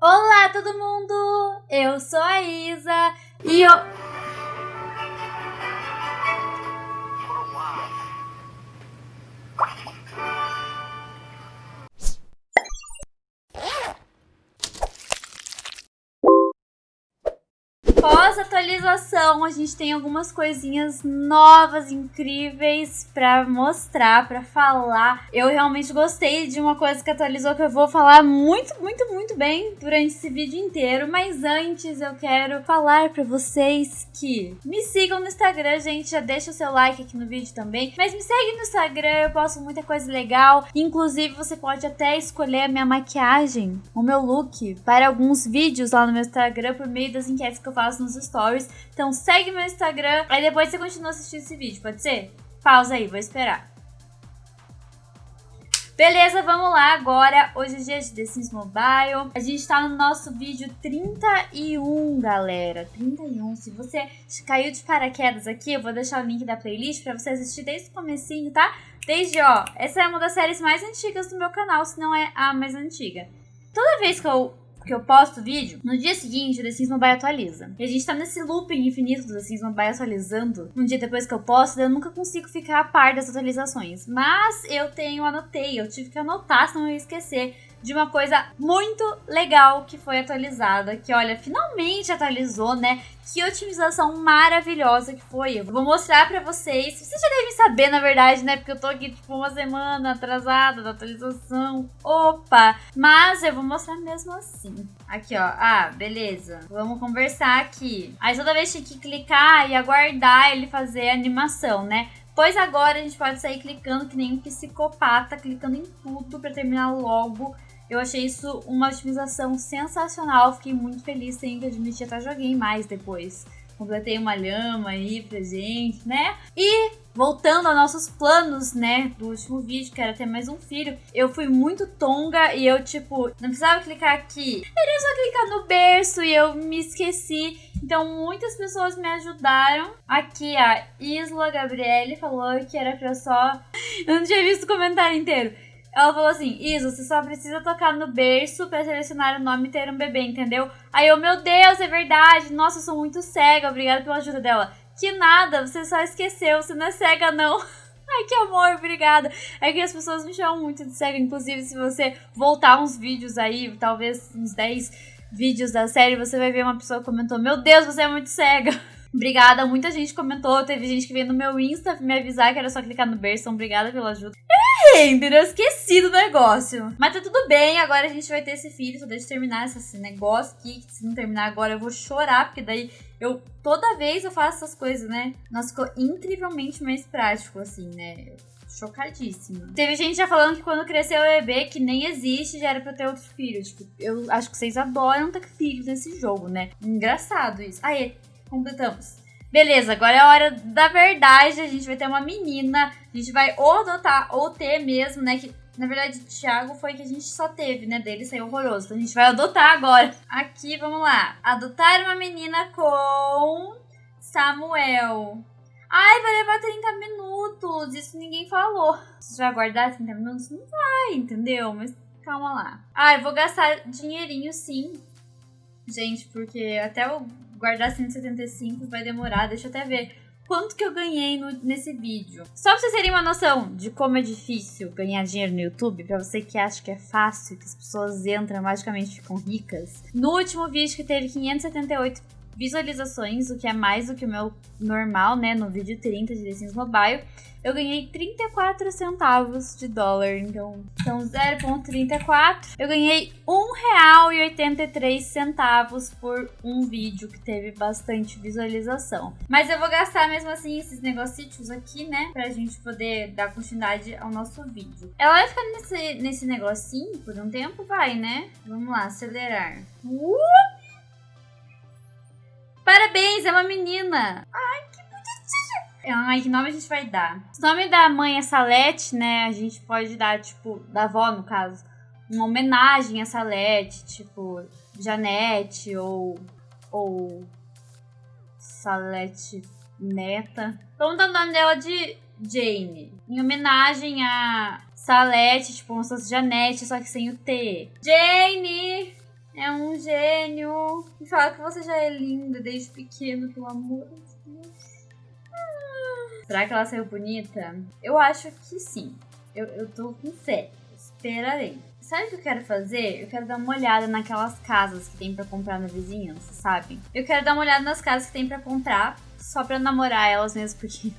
Olá, todo mundo! Eu sou a Isa e eu. Pós-atualização, a gente tem algumas coisinhas novas, incríveis para mostrar, para falar. Eu realmente gostei de uma coisa que atualizou que eu vou falar muito, muito, muito bem durante esse vídeo inteiro. Mas antes eu quero falar para vocês que me sigam no Instagram, gente. Já deixa o seu like aqui no vídeo também. Mas me segue no Instagram, eu posto muita coisa legal. Inclusive, você pode até escolher a minha maquiagem, o meu look, para alguns vídeos lá no meu Instagram por meio das enquetes que eu faço nos stories. Então segue meu Instagram, aí depois você continua assistindo esse vídeo, pode ser? Pausa aí, vou esperar. Beleza, vamos lá agora. Hoje é dia de The Sims Mobile. A gente tá no nosso vídeo 31, galera. 31. Se você caiu de paraquedas aqui, eu vou deixar o link da playlist pra você assistir desde o comecinho, tá? Desde, ó, essa é uma das séries mais antigas do meu canal, se não é a mais antiga. Toda vez que eu porque eu posto vídeo, no dia seguinte o The Sims Mobile atualiza. E a gente tá nesse looping infinito do The Sims Mobile atualizando. Um dia depois que eu posto, eu nunca consigo ficar a par das atualizações. Mas eu tenho, anotei, eu tive que anotar, senão eu ia esquecer de uma coisa muito legal que foi atualizada, que olha, finalmente atualizou, né? Que otimização maravilhosa que foi. Eu vou mostrar pra vocês. Vocês já devem saber, na verdade, né? Porque eu tô aqui, tipo, uma semana atrasada da atualização. Opa! Mas eu vou mostrar mesmo assim. Aqui, ó. Ah, beleza. Vamos conversar aqui. Aí toda vez tinha que clicar e aguardar ele fazer a animação, né? Pois agora a gente pode sair clicando que nem um psicopata, clicando em tudo pra terminar logo eu achei isso uma otimização sensacional, fiquei muito feliz, tenho que admitir, até joguei mais depois. Completei uma lhama aí pra gente, né? E voltando aos nossos planos, né, do último vídeo, que era ter mais um filho, eu fui muito tonga e eu, tipo, não precisava clicar aqui. Era só clicar no berço e eu me esqueci. Então, muitas pessoas me ajudaram. Aqui, a Isla Gabriele falou que era pra só... Eu não tinha visto o comentário inteiro ela falou assim: Isa, você só precisa tocar no berço para selecionar o nome e ter um bebê, entendeu? Aí eu, meu Deus, é verdade. Nossa, eu sou muito cega. Obrigada pela ajuda dela. Que nada, você só esqueceu. Você não é cega, não. Ai, que amor, obrigada. É que as pessoas me chamam muito de cega. Inclusive, se você voltar uns vídeos aí, talvez uns 10 vídeos da série, você vai ver uma pessoa que comentou: Meu Deus, você é muito cega. Obrigada, muita gente comentou. Teve gente que veio no meu Insta me avisar que era só clicar no berço. Então, obrigada pela ajuda entendeu? Esqueci do negócio. Mas tá tudo bem, agora a gente vai ter esse filho. Só deixa eu terminar esse negócio aqui. Que se não terminar agora eu vou chorar, porque daí eu toda vez eu faço essas coisas, né? Nossa, ficou incrivelmente mais prático, assim, né? chocadíssima. Teve gente já falando que quando crescer o bebê, que nem existe, já era pra ter outro filho. Tipo, eu acho que vocês adoram ter filhos nesse jogo, né? Engraçado isso. Aí, completamos. Beleza, agora é a hora da verdade. A gente vai ter uma menina. A gente vai ou adotar ou ter mesmo, né? Que na verdade, o Thiago foi que a gente só teve, né? Dele saiu horroroso. Então a gente vai adotar agora. Aqui, vamos lá. Adotar uma menina com Samuel. Ai, vai levar 30 minutos. Isso ninguém falou. Se vai aguardar 30 minutos, não vai, entendeu? Mas calma lá. Ai, vou gastar dinheirinho sim. Gente, porque até o guardar 175 vai demorar, deixa eu até ver quanto que eu ganhei no, nesse vídeo. Só pra vocês terem uma noção de como é difícil ganhar dinheiro no YouTube, pra você que acha que é fácil, que as pessoas entram magicamente ficam ricas. No último vídeo que teve 578 visualizações, o que é mais do que o meu normal, né, no vídeo 30 de The Mobile, eu ganhei 34 centavos de dólar, então são 0,34. Eu ganhei R$1,83 por um vídeo que teve bastante visualização. Mas eu vou gastar mesmo assim esses negócios aqui, né, pra gente poder dar continuidade ao nosso vídeo. Ela vai ficar nesse, nesse negocinho por um tempo? Vai, né? Vamos lá, acelerar. Uh! Parabéns, é uma menina. Ai, que bonitinha. Ai, que nome a gente vai dar? O nome da mãe é Salete, né? A gente pode dar, tipo, da avó, no caso, uma homenagem a Salete, tipo, Janete ou. ou. Salete Neta. Vamos dar o nome dela de Jane. Em homenagem a Salete, tipo, como se fosse Janete, só que sem o T. Jane! É um gênio. E fala que você já é linda desde pequeno, pelo amor de Deus. Ah. Será que ela saiu bonita? Eu acho que sim. Eu, eu tô com fé. Esperarei. Sabe o que eu quero fazer? Eu quero dar uma olhada naquelas casas que tem para comprar na vizinhança, sabe? Eu quero dar uma olhada nas casas que tem para comprar, só pra namorar elas mesmo, porque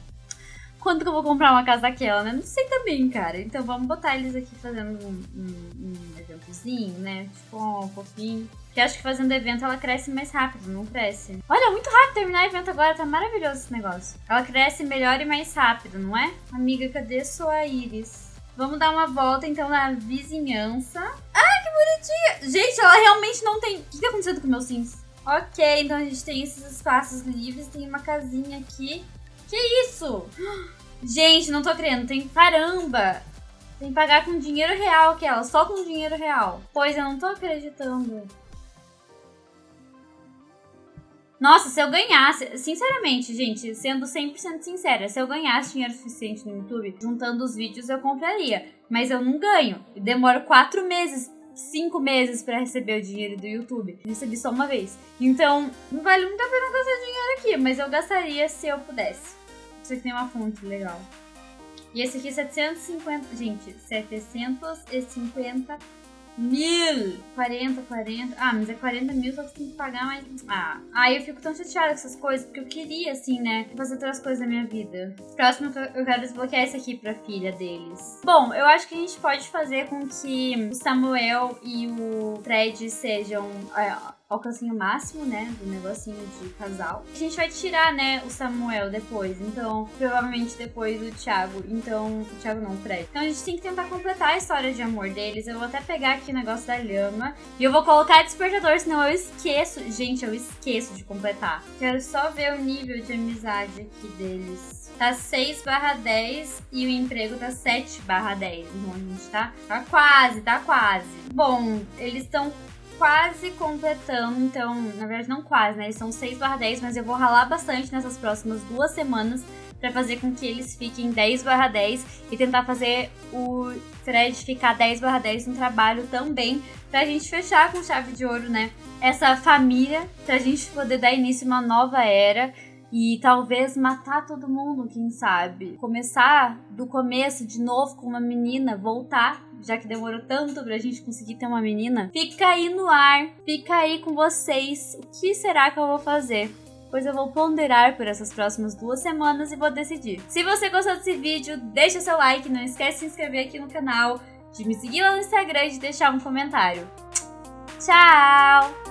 quanto que eu vou comprar uma casa daquela, né? Não sei também, cara. Então vamos botar eles aqui fazendo um, um, um eventozinho, né? Tipo, um pouquinho. Porque acho que fazendo evento ela cresce mais rápido, não cresce? Olha, muito rápido terminar o evento agora, tá maravilhoso esse negócio. Ela cresce melhor e mais rápido, não é? Amiga, cadê sua íris? Vamos dar uma volta então na vizinhança. Ai, que bonitinha! Gente, ela realmente não tem... O que tá acontecendo com meus sims? Ok, então a gente tem esses espaços livres, tem uma casinha aqui. Que isso? Gente, não tô crendo. Tem caramba. Tem que pagar com dinheiro real aquela. Só com dinheiro real. Pois eu não tô acreditando. Nossa, se eu ganhasse, sinceramente, gente, sendo 100% sincera, se eu ganhasse dinheiro suficiente no YouTube, juntando os vídeos, eu compraria. Mas eu não ganho. Demoro quatro meses, cinco meses para receber o dinheiro do YouTube. recebi só uma vez. Então, não vale muito a pena gastar dinheiro aqui, mas eu gastaria se eu pudesse. Aqui tem uma fonte legal. E esse aqui, 750. Gente, 750 mil. 40, 40. Ah, mas é 40 mil, só que você tem que pagar mais. Ah, aí eu fico tão chateada com essas coisas, porque eu queria, assim, né, fazer outras coisas na minha vida. Próximo, eu quero desbloquear esse aqui pra filha deles. Bom, eu acho que a gente pode fazer com que o Samuel e o Fred sejam. Alcancinho máximo, né, do negocinho de casal. A gente vai tirar, né, o Samuel depois, então, provavelmente depois o Thiago. Então, o Thiago não, o Fred. Então a gente tem que tentar completar a história de amor deles. Eu vou até pegar aqui o negócio da lhama e eu vou colocar despertador, senão eu esqueço. Gente, eu esqueço de completar. Quero só ver o nível de amizade aqui deles. Tá 6 barra 10 e o emprego tá 7 barra 10. Então a gente tá, tá quase, tá quase. Bom, eles estão quase completando, então, na verdade não quase, né? Eles são 6 barra 10, mas eu vou ralar bastante nessas próximas duas semanas para fazer com que eles fiquem 10 barra 10 e tentar fazer o Fred ficar 10 barra 10 no trabalho também, pra gente fechar com chave de ouro, né? Essa família, pra gente poder dar início a uma nova era e talvez matar todo mundo, quem sabe. Começar do começo de novo com uma menina, voltar, já que demorou tanto pra gente conseguir ter uma menina. Fica aí no ar, fica aí com vocês. O que será que eu vou fazer? Pois eu vou ponderar por essas próximas duas semanas e vou decidir. Se você gostou desse vídeo, deixa seu like, não esquece de se inscrever aqui no canal, de me seguir lá no Instagram e de deixar um comentário. Tchau!